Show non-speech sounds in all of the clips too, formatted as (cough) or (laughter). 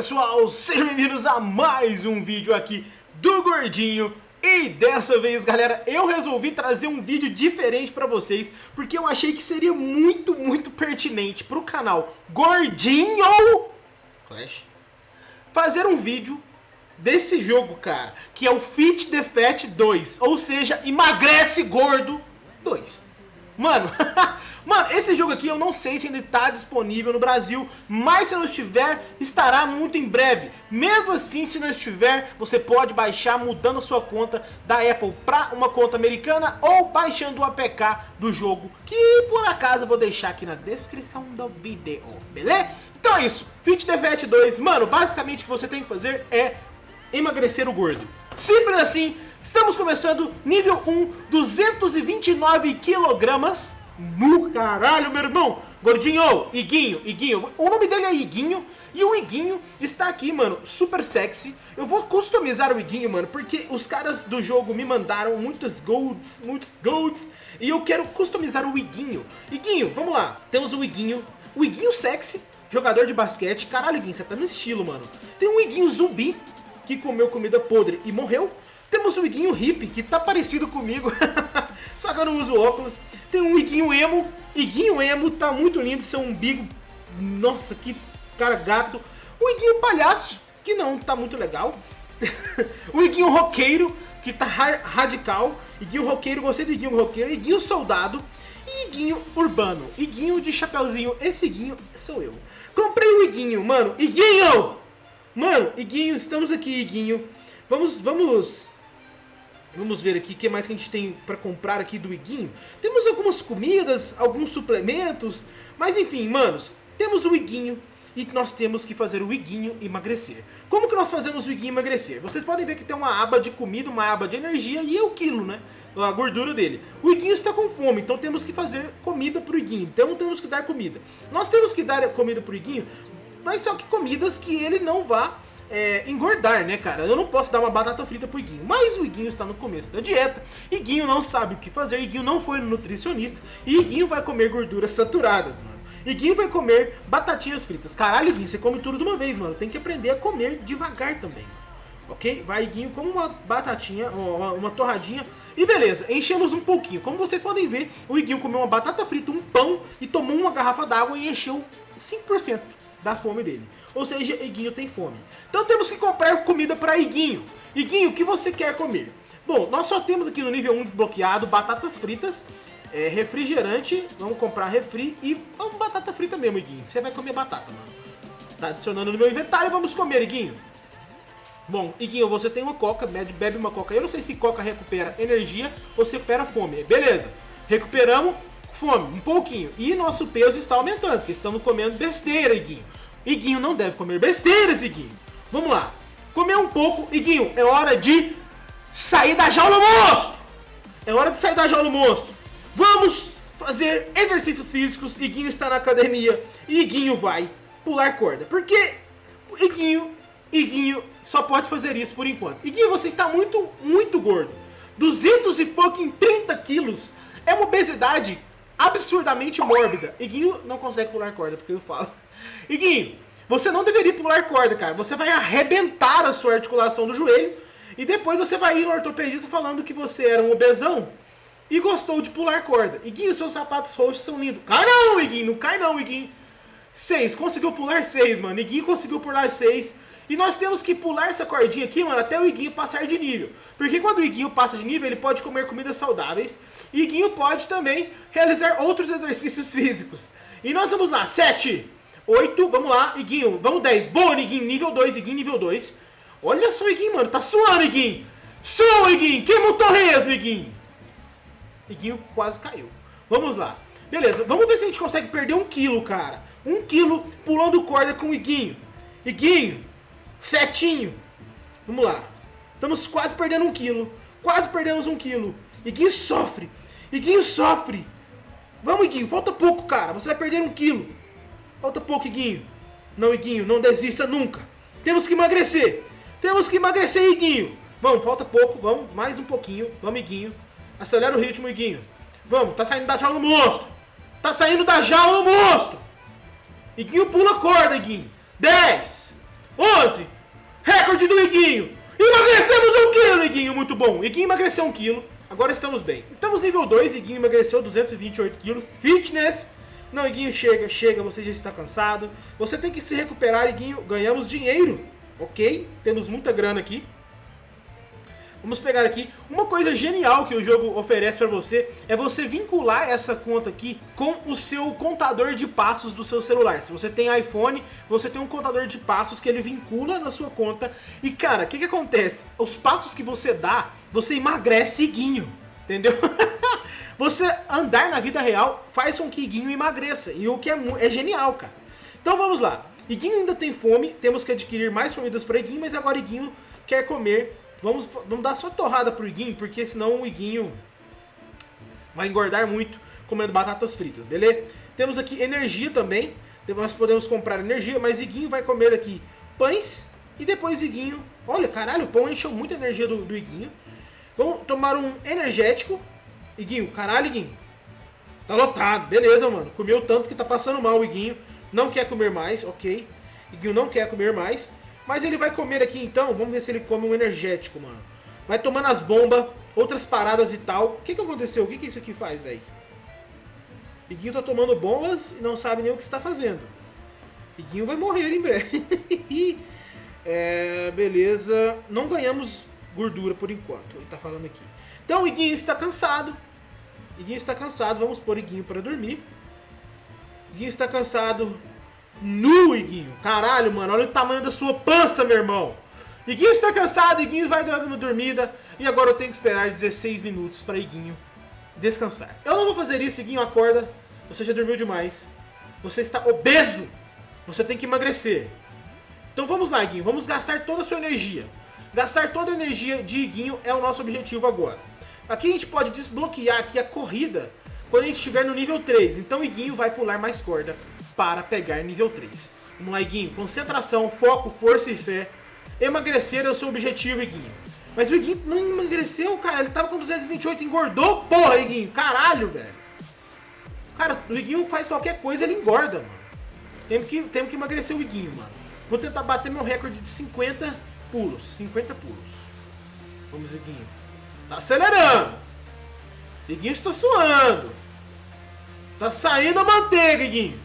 pessoal, sejam bem-vindos a mais um vídeo aqui do Gordinho. E dessa vez galera, eu resolvi trazer um vídeo diferente pra vocês Porque eu achei que seria muito, muito pertinente pro canal Gordinho Clash Fazer um vídeo desse jogo, cara Que é o Fit the Fat 2 Ou seja, Emagrece Gordo 2 Mano, (laughs) mano, esse jogo aqui eu não sei se ainda está disponível no Brasil, mas se não estiver, estará muito em breve. Mesmo assim, se não estiver, você pode baixar mudando a sua conta da Apple para uma conta americana ou baixando o APK do jogo, que por acaso eu vou deixar aqui na descrição do vídeo, beleza? Então é isso, Fit the Fat 2, mano, basicamente o que você tem que fazer é emagrecer o gordo. Simples assim, estamos começando nível 1, 229 quilogramas no caralho, meu irmão. Gordinho, Iguinho, Iguinho, o nome dele é Iguinho e o Iguinho está aqui, mano, super sexy. Eu vou customizar o Iguinho, mano, porque os caras do jogo me mandaram muitos golds, muitos golds, e eu quero customizar o Iguinho. Iguinho, vamos lá, temos o Iguinho, o Iguinho sexy, jogador de basquete. Caralho, Iguinho, você tá no estilo, mano. Tem um Iguinho zumbi, que comeu comida podre e morreu. Temos o Iguinho hippie, que tá parecido comigo, (laughs) só que eu não uso óculos. Tem um Iguinho emo, Iguinho emo tá muito lindo, seu umbigo, nossa, que cara gato. O Iguinho palhaço, que não tá muito legal. o (laughs) Iguinho roqueiro, que tá radical. Iguinho roqueiro, gostei do Iguinho roqueiro. Iguinho soldado. E Iguinho urbano. Iguinho de chapeuzinho. Esse Iguinho sou eu. Comprei o Iguinho, mano. Iguinho! Mano, Iguinho, estamos aqui, Iguinho. Vamos, vamos... Vamos ver aqui o que mais que a gente tem para comprar aqui do Iguinho. Temos algumas comidas, alguns suplementos, mas enfim, manos, temos o Iguinho e nós temos que fazer o Iguinho emagrecer. Como que nós fazemos o Iguinho emagrecer? Vocês podem ver que tem uma aba de comida, uma aba de energia e é o quilo, né? A gordura dele. O Iguinho está com fome, então temos que fazer comida pro Iguinho. Então temos que dar comida. Nós temos que dar comida pro Iguinho mas só que comidas que ele não vá é, engordar, né, cara? Eu não posso dar uma batata frita pro Iguinho, mas o Iguinho está no começo da dieta, Iguinho não sabe o que fazer, Iguinho não foi no nutricionista, e Iguinho vai comer gorduras saturadas, mano. Iguinho vai comer batatinhas fritas. Caralho, Iguinho, você come tudo de uma vez, mano. Tem que aprender a comer devagar também. Ok? Vai, Iguinho, como uma batatinha, uma, uma torradinha. E beleza, enchemos um pouquinho. Como vocês podem ver, o Iguinho comeu uma batata frita, um pão e tomou uma garrafa d'água e encheu 5% da fome dele. Ou seja, Iguinho tem fome. Então temos que comprar comida para Iguinho. Iguinho, o que você quer comer? Bom, nós só temos aqui no nível 1 desbloqueado batatas fritas, é, refrigerante, vamos comprar refri e vamos batata frita mesmo, Iguinho. Você vai comer batata, mano. Tá adicionando no meu inventário, vamos comer, Iguinho. Bom, Iguinho, você tem uma coca, bebe uma coca. Eu não sei se coca recupera energia ou se recupera fome. Beleza, recuperamos, fome, um pouquinho. E nosso peso está aumentando, porque estamos comendo besteira, Iguinho. Iguinho não deve comer besteiras, Iguinho. Vamos lá. Comer um pouco, Iguinho, é hora de sair da jaula, monstro! É hora de sair da jaula, monstro. Vamos fazer exercícios físicos. Iguinho está na academia. E Iguinho vai pular corda. Porque Iguinho, Iguinho só pode fazer isso por enquanto. Iguinho, você está muito, muito gordo. 200 e fucking 30 quilos. É uma obesidade absurdamente mórbida. Iguinho não consegue pular corda, porque eu falo. Iguinho, você não deveria pular corda, cara. Você vai arrebentar a sua articulação do joelho e depois você vai ir no ortopedista falando que você era um obesão e gostou de pular corda. Iguinho, seus sapatos roxos são lindos. Cai não, Iguinho, não cai não, Iguinho. Seis, conseguiu pular seis, mano. Iguinho conseguiu pular seis. E nós temos que pular essa cordinha aqui, mano, até o Iguinho passar de nível. Porque quando o Iguinho passa de nível, ele pode comer comidas saudáveis. E Iguinho pode também realizar outros exercícios físicos. E nós vamos lá, 7, 8, vamos lá, Iguinho, vamos 10. Boa, Iguinho, nível 2, Iguinho, nível 2. Olha só, Iguinho, mano, tá suando, Iguinho. Sua, Iguinho, queima o torresmo, Iguinho. Iguinho quase caiu. Vamos lá. Beleza, vamos ver se a gente consegue perder um quilo, cara. Um quilo pulando corda com o Iguinho. Iguinho, Fetinho. Vamos lá. Estamos quase perdendo um quilo. Quase perdemos um quilo. Iguinho sofre. Iguinho sofre. Vamos, Iguinho. Falta pouco, cara. Você vai perder um quilo. Falta pouco, Iguinho. Não, Iguinho. Não desista nunca. Temos que emagrecer. Temos que emagrecer, Iguinho. Vamos, falta pouco. Vamos, mais um pouquinho. Vamos, Iguinho. Acelera o ritmo, Iguinho. Vamos, tá saindo da jaula o monstro. Tá saindo da jaula o monstro. Iguinho pula a corda, Iguinho. 10, 11. Recorde do Iguinho. Emagrecemos um quilo, Iguinho, muito bom. Iguinho emagreceu um quilo. Agora estamos bem. Estamos nível 2, Iguinho emagreceu 228 quilos. Fitness. Não, Iguinho, chega, chega, você já está cansado. Você tem que se recuperar, Iguinho. Ganhamos dinheiro, ok? Temos muita grana aqui. Vamos pegar aqui. Uma coisa genial que o jogo oferece para você é você vincular essa conta aqui com o seu contador de passos do seu celular. Se você tem iPhone, você tem um contador de passos que ele vincula na sua conta. E cara, o que, que acontece? Os passos que você dá, você emagrece iguinho. Entendeu? (laughs) você andar na vida real faz com que Iguinho emagreça. E o que é, é genial, cara. Então vamos lá. Iguinho ainda tem fome, temos que adquirir mais comidas para Iguinho, mas agora Iguinho quer comer Vamos, vamos dar só torrada pro Iguinho, porque senão o Iguinho vai engordar muito comendo batatas fritas, beleza? Temos aqui energia também, nós podemos comprar energia, mas Iguinho vai comer aqui pães e depois Iguinho... Olha, caralho, o pão encheu muita energia do, do Iguinho. Vamos tomar um energético. Iguinho, caralho, Iguinho. Tá lotado, beleza, mano. Comeu tanto que tá passando mal o Iguinho. Não quer comer mais, ok. Iguinho não quer comer mais. Mas ele vai comer aqui então, vamos ver se ele come um energético, mano. Vai tomando as bombas, outras paradas e tal. O que que aconteceu? O que que isso aqui faz, velho? Iguinho tá tomando bombas e não sabe nem o que está fazendo. Iguinho vai morrer em breve. (laughs) é, beleza. Não ganhamos gordura por enquanto, ele tá falando aqui. Então Iguinho está cansado. Iguinho está cansado, vamos pôr Iguinho para dormir. Iguinho está cansado, nu, Iguinho. Caralho, mano, olha o tamanho da sua pança, meu irmão. Iguinho está cansado, Iguinho vai dando dormida. E agora eu tenho que esperar 16 minutos para Iguinho descansar. Eu não vou fazer isso, Iguinho, acorda. Você já dormiu demais. Você está obeso. Você tem que emagrecer. Então vamos lá, Iguinho. Vamos gastar toda a sua energia. Gastar toda a energia de Iguinho é o nosso objetivo agora. Aqui a gente pode desbloquear aqui a corrida quando a gente estiver no nível 3. Então Iguinho vai pular mais corda para pegar nível 3. Vamos lá, Iguinho. Concentração, foco, força e fé. Emagrecer é o seu objetivo, Iguinho. Mas o Iguinho não emagreceu, cara. Ele tava com 228, engordou, porra, Iguinho. Caralho, velho. Cara, o Iguinho faz qualquer coisa, ele engorda, mano. Temos que, temos que emagrecer o Iguinho, mano. Vou tentar bater meu recorde de 50 pulos. 50 pulos. Vamos, Iguinho. Tá acelerando. Iguinho está suando. Tá saindo a manteiga, Iguinho.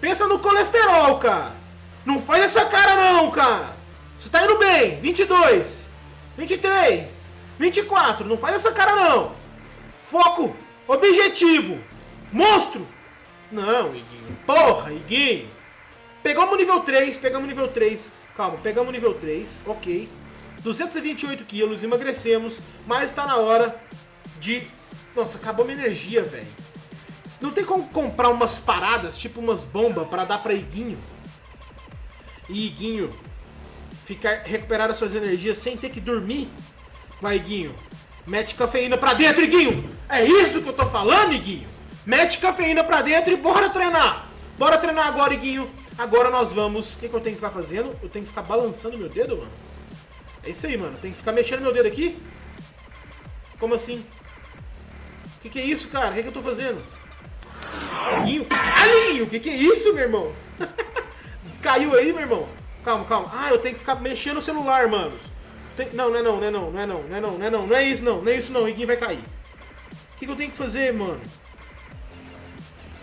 Pensa no colesterol, cara. Não faz essa cara não, cara. Você tá indo bem. 22, 23, 24. Não faz essa cara não. Foco, objetivo, monstro. Não, Iguinho. Porra, Iguinho. Pegamos o nível 3, pegamos o nível 3. Calma, pegamos o nível 3, ok. 228 quilos, emagrecemos, mas está na hora de... Nossa, acabou minha energia, velho. Não tem como comprar umas paradas, tipo umas bombas, pra dar pra Iguinho? E Iguinho ficar, recuperar as suas energias sem ter que dormir? Vai, Iguinho. Mete cafeína pra dentro, Iguinho! É isso que eu tô falando, Iguinho! Mete cafeína pra dentro e bora treinar! Bora treinar agora, Iguinho! Agora nós vamos... O que, que eu tenho que ficar fazendo? Eu tenho que ficar balançando meu dedo, mano? É isso aí, mano. Tem que ficar mexendo meu dedo aqui? Como assim? O que, que é isso, cara? O que, que eu tô fazendo? Alinho? Alinho! O que, que é isso, meu irmão? (laughs) Caiu aí, meu irmão? Calma, calma. Ah, eu tenho que ficar mexendo no celular, manos. Tem... Não, não é não, não é não, não é não, não é não, não é não, não é isso não, não é isso não, Iguinho vai cair. O que, que eu tenho que fazer, mano?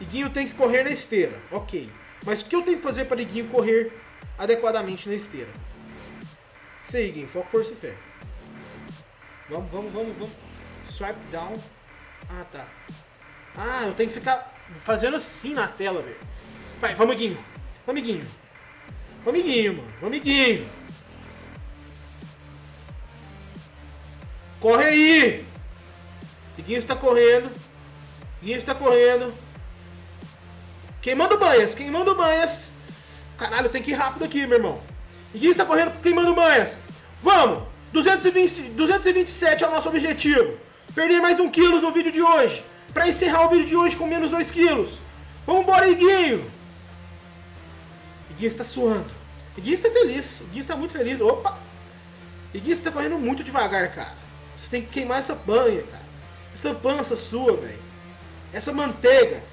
Iguinho tem que correr na esteira, ok. Mas o que eu tenho que fazer para Iguinho correr adequadamente na esteira? Isso aí, Iguinho, foco, força e fé. Vamos, vamos, vamos, vamos. Swipe down. Ah, tá. Ah, eu tenho que ficar fazendo assim na tela, velho. Vai, vamos, Guinho. Vamos, Guinho. Vamos, Guinho, mano. Vamos, Guinho. Corre aí! Guinho está correndo. Guinho está correndo. Queimando banhas, queimando banhas. Caralho, tem que ir rápido aqui, meu irmão. Guinho está correndo, queimando banhas. Vamos! 220, 227 é o nosso objetivo. Perder mais um quilo no vídeo de hoje para encerrar o vídeo de hoje com menos 2 quilos. Vambora, Iguinho! Iguinho está suando. Iguinho está feliz. Iguinho está muito feliz. Opa! Iguinho está correndo muito devagar, cara. Você tem que queimar essa banha, cara. Essa pança sua, velho. Essa manteiga.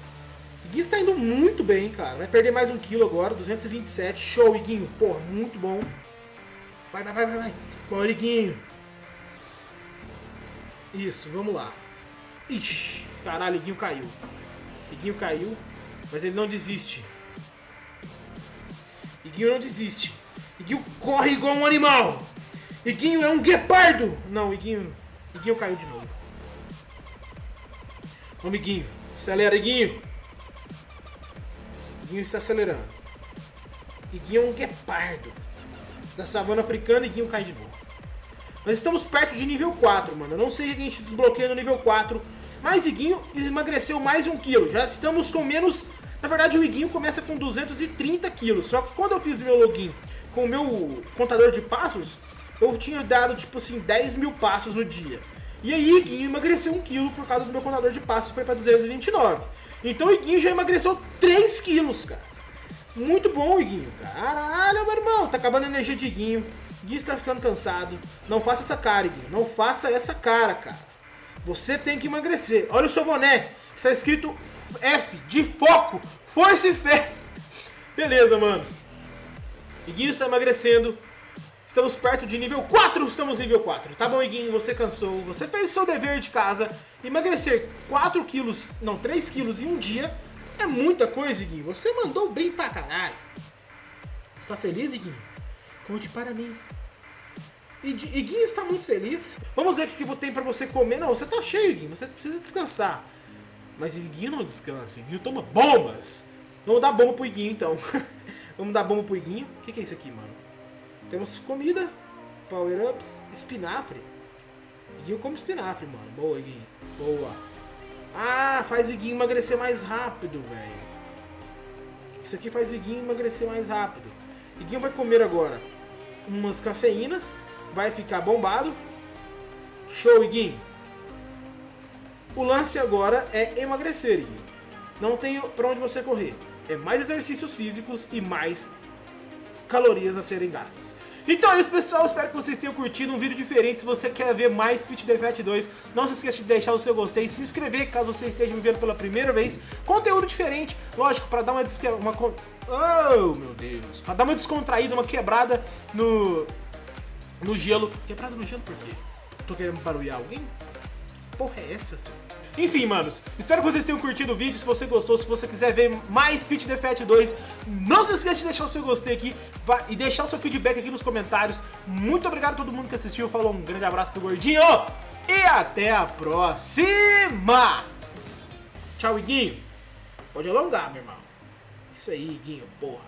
Iguinho está indo muito bem, cara. Vai perder mais um quilo agora, 227. Show, Iguinho. Porra, muito bom. Vai, vai, vai, vai. Bora, Iguinho. Isso, vamos lá. Ixi, caralho, Iguinho caiu. Iguinho caiu, mas ele não desiste. Iguinho não desiste. Iguinho corre igual um animal. Iguinho é um guepardo. Não, Iguinho... Iguinho caiu de novo. Vamos, Iguinho. Acelera, Iguinho. Iguinho está acelerando. Iguinho é um guepardo. Da savana africana, Iguinho cai de novo. Nós estamos perto de nível 4, mano. Eu não sei o que a gente desbloqueia no nível 4. Mas Iguinho emagreceu mais um quilo. Já estamos com menos... Na verdade, o Iguinho começa com 230 quilos. Só que quando eu fiz meu login com o meu contador de passos, eu tinha dado, tipo assim, 10 mil passos no dia. E aí, Iguinho emagreceu um quilo por causa do meu contador de passos, foi para 229. Então, o Iguinho já emagreceu 3 quilos, cara. Muito bom, Iguinho. Caralho, meu irmão. Tá acabando a energia de Iguinho. Iguinho está ficando cansado. Não faça essa cara, Iguinho. Não faça essa cara, cara. Você tem que emagrecer. Olha o seu boné. Está escrito F de foco, força e fé. Beleza, manos. Iguinho está emagrecendo. Estamos perto de nível 4, estamos nível 4. Tá bom, Iguinho, você cansou, você fez seu dever de casa. Emagrecer 4 quilos, não, 3 quilos em um dia é muita coisa, Iguinho. Você mandou bem pra caralho. Está feliz, Iguinho? Conte para mim. Iguinho está muito feliz. Vamos ver o que tem pra você comer. Não, você tá cheio, Iguinho. Você precisa descansar. Mas Iguinho não descansa. Iguinho toma bombas. Vamos dar bomba pro Iguinho, então. (laughs) Vamos dar bomba pro Iguinho. O que, que é isso aqui, mano? Temos comida, power-ups, espinafre. Iguinho come espinafre, mano. Boa, Iguinho. Boa. Ah, faz o Iguinho emagrecer mais rápido, velho. Isso aqui faz o Iguinho emagrecer mais rápido. Iguinho vai comer agora umas cafeínas. Vai ficar bombado. Show, Iguinho. O lance agora é emagrecer, Iguinho. Não tem pra onde você correr. É mais exercícios físicos e mais calorias a serem gastas. Então é isso, pessoal. Espero que vocês tenham curtido um vídeo diferente. Se você quer ver mais Fit the Fat 2, não se esqueça de deixar o seu gostei se inscrever caso você esteja me vendo pela primeira vez. Conteúdo diferente, lógico, para dar uma, uma... Oh, meu Deus. Para dar uma descontraída, uma quebrada no... No gelo. Quebrada no gelo por quê? Tô querendo barulhar alguém? Porra é essa, senhor? Enfim, manos, espero que vocês tenham curtido o vídeo. Se você gostou, se você quiser ver mais Fit the Fat 2, não se esqueça de deixar o seu gostei aqui e deixar o seu feedback aqui nos comentários. Muito obrigado a todo mundo que assistiu. Falou, um grande abraço do Gordinho e até a próxima! Tchau, Iguinho. Pode alongar, meu irmão. Isso aí, Iguinho, porra.